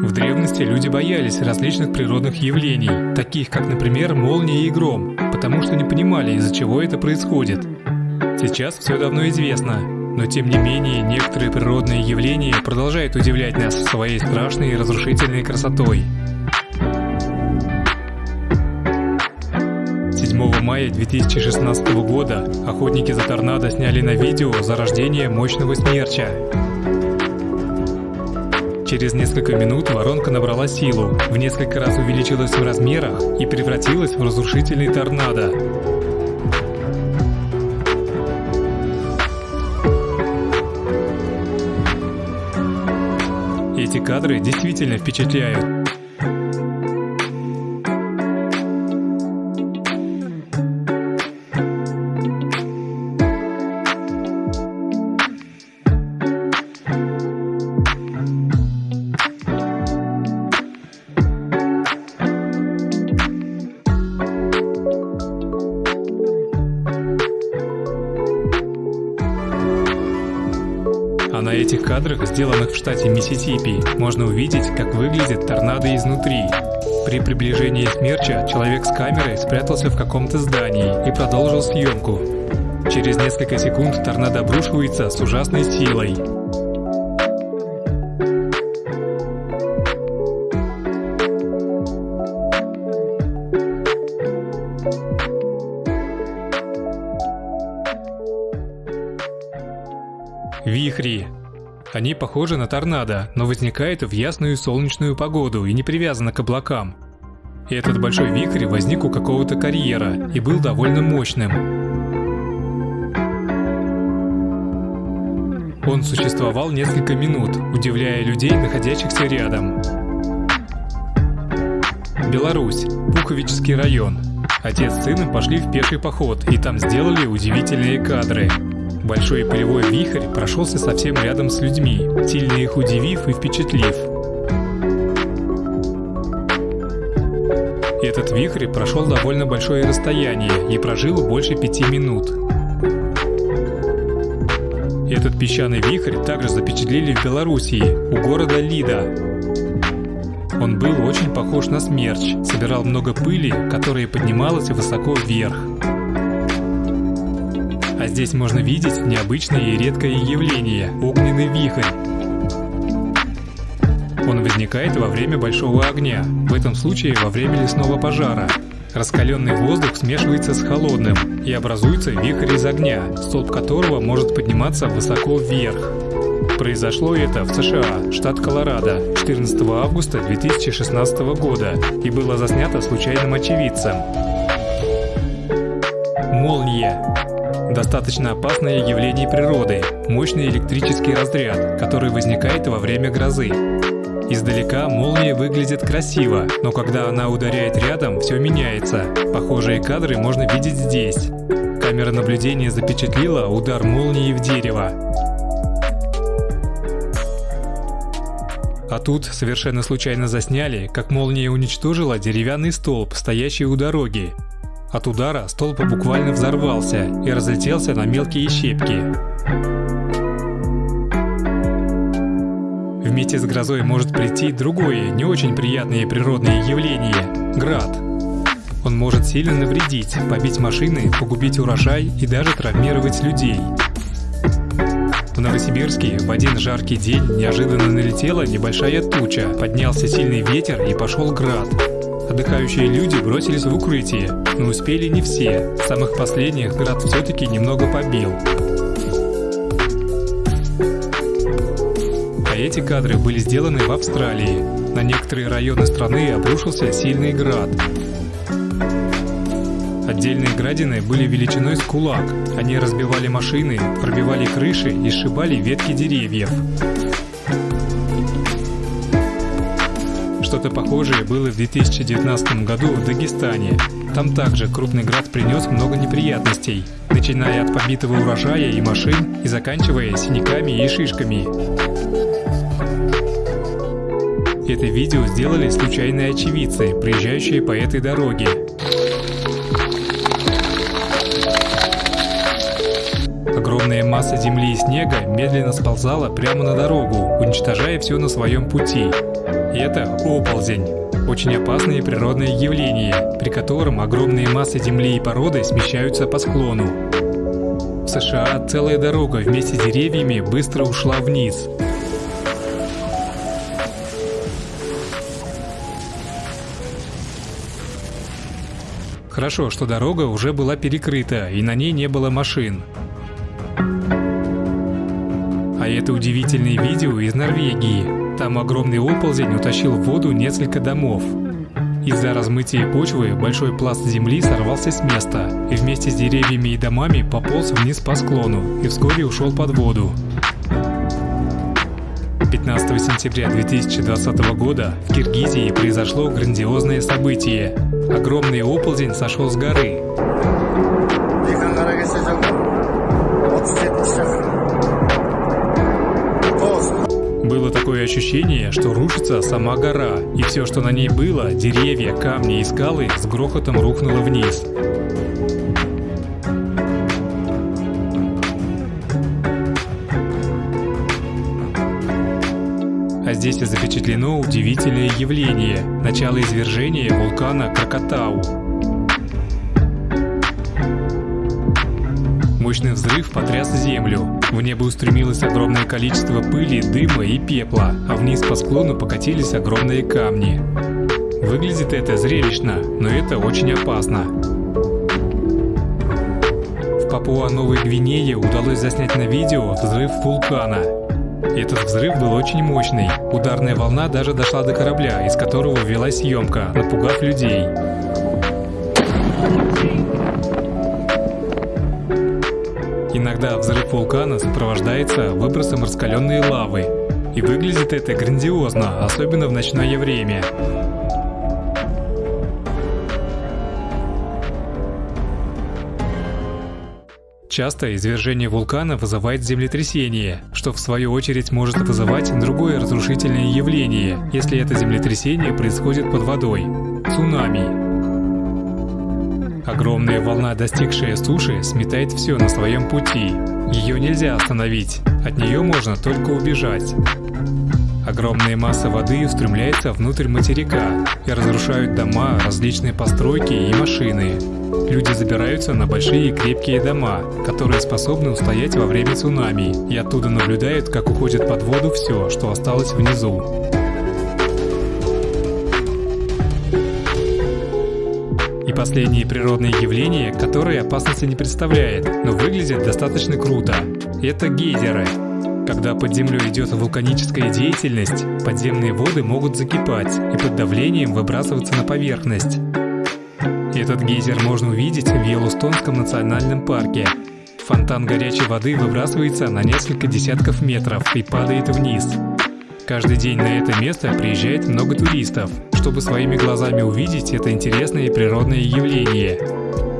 В древности люди боялись различных природных явлений, таких как, например, молния и гром, потому что не понимали, из-за чего это происходит. Сейчас все давно известно, но тем не менее некоторые природные явления продолжают удивлять нас своей страшной и разрушительной красотой. 7 мая 2016 года охотники за торнадо сняли на видео зарождение мощного смерча. Через несколько минут воронка набрала силу, в несколько раз увеличилась в размерах и превратилась в разрушительный торнадо. Эти кадры действительно впечатляют. На этих кадрах, сделанных в штате Миссисипи, можно увидеть, как выглядит торнадо изнутри. При приближении смерча человек с камерой спрятался в каком-то здании и продолжил съемку. Через несколько секунд торнадо обрушивается с ужасной силой. Вихри. Они похожи на торнадо, но возникают в ясную солнечную погоду и не привязаны к облакам. Этот большой вихрь возник у какого-то карьера и был довольно мощным. Он существовал несколько минут, удивляя людей, находящихся рядом. Беларусь. Пуховический район. Отец с сыном пошли в пеший поход и там сделали удивительные кадры. Большой полевой вихрь прошелся совсем рядом с людьми, сильно их удивив и впечатлив. Этот вихрь прошел довольно большое расстояние и прожил больше пяти минут. Этот песчаный вихрь также запечатлели в Белоруссии, у города Лида. Он был очень похож на смерч, собирал много пыли, которая поднималась высоко вверх. А здесь можно видеть необычное и редкое явление – огненный вихрь. Он возникает во время большого огня, в этом случае во время лесного пожара. Раскаленный воздух смешивается с холодным и образуется вихрь из огня, столб которого может подниматься высоко вверх. Произошло это в США, штат Колорадо, 14 августа 2016 года и было заснято случайным очевидцем. Молния Достаточно опасное явление природы – мощный электрический разряд, который возникает во время грозы. Издалека молния выглядит красиво, но когда она ударяет рядом, все меняется. Похожие кадры можно видеть здесь. Камера наблюдения запечатлела удар молнии в дерево. А тут совершенно случайно засняли, как молния уничтожила деревянный столб, стоящий у дороги. От удара столб буквально взорвался и разлетелся на мелкие щепки. Вместе с грозой может прийти другое, не очень приятное природное явление – град. Он может сильно навредить, побить машины, погубить урожай и даже травмировать людей. В Новосибирске в один жаркий день неожиданно налетела небольшая туча, поднялся сильный ветер и пошел град. Отдыхающие люди бросились в укрытие, но успели не все. Самых последних град все-таки немного побил. А эти кадры были сделаны в Австралии. На некоторые районы страны обрушился сильный град. Отдельные градины были величиной с кулак. Они разбивали машины, пробивали крыши и сшибали ветки деревьев. Что-то похожее было в 2019 году в Дагестане. Там также крупный град принес много неприятностей, начиная от побитого урожая и машин и заканчивая синяками и шишками. Это видео сделали случайные очевидцы, приезжающие по этой дороге. Масса земли и снега медленно сползала прямо на дорогу, уничтожая все на своем пути. Это оползень. Очень опасное природное явление, при котором огромные массы земли и породы смещаются по склону. В США целая дорога вместе с деревьями быстро ушла вниз. Хорошо, что дорога уже была перекрыта, и на ней не было машин. А это удивительное видео из Норвегии. Там огромный оползень утащил в воду несколько домов. Из-за размытия почвы большой пласт земли сорвался с места и вместе с деревьями и домами пополз вниз по склону и вскоре ушел под воду. 15 сентября 2020 года в Киргизии произошло грандиозное событие. Огромный оползень сошел с горы. Ощущение, что рушится сама гора, и все, что на ней было, деревья, камни и скалы, с грохотом рухнуло вниз. А здесь запечатлено удивительное явление – начало извержения вулкана Кракатау. Мощный взрыв потряс землю. В небо устремилось огромное количество пыли, дыма и пепла, а вниз по склону покатились огромные камни. Выглядит это зрелищно, но это очень опасно. В Папуа-Новой Гвинее удалось заснять на видео взрыв вулкана. Этот взрыв был очень мощный. Ударная волна даже дошла до корабля, из которого велась съемка, напугав людей. Иногда взрыв вулкана сопровождается выбросом раскаленной лавы. И выглядит это грандиозно, особенно в ночное время. Часто извержение вулкана вызывает землетрясение, что в свою очередь может вызывать другое разрушительное явление, если это землетрясение происходит под водой – цунами. Огромная волна, достигшая суши, сметает все на своем пути. Ее нельзя остановить, от нее можно только убежать. Огромная масса воды устремляется внутрь материка и разрушают дома, различные постройки и машины. Люди забираются на большие крепкие дома, которые способны устоять во время цунами, и оттуда наблюдают, как уходит под воду все, что осталось внизу. И последнее природное явление, которое опасности не представляет, но выглядит достаточно круто. Это гейзеры. Когда под землей идет вулканическая деятельность, подземные воды могут закипать и под давлением выбрасываться на поверхность. Этот гейзер можно увидеть в Йеллоустонском национальном парке. Фонтан горячей воды выбрасывается на несколько десятков метров и падает вниз. Каждый день на это место приезжает много туристов, чтобы своими глазами увидеть это интересное природное явление.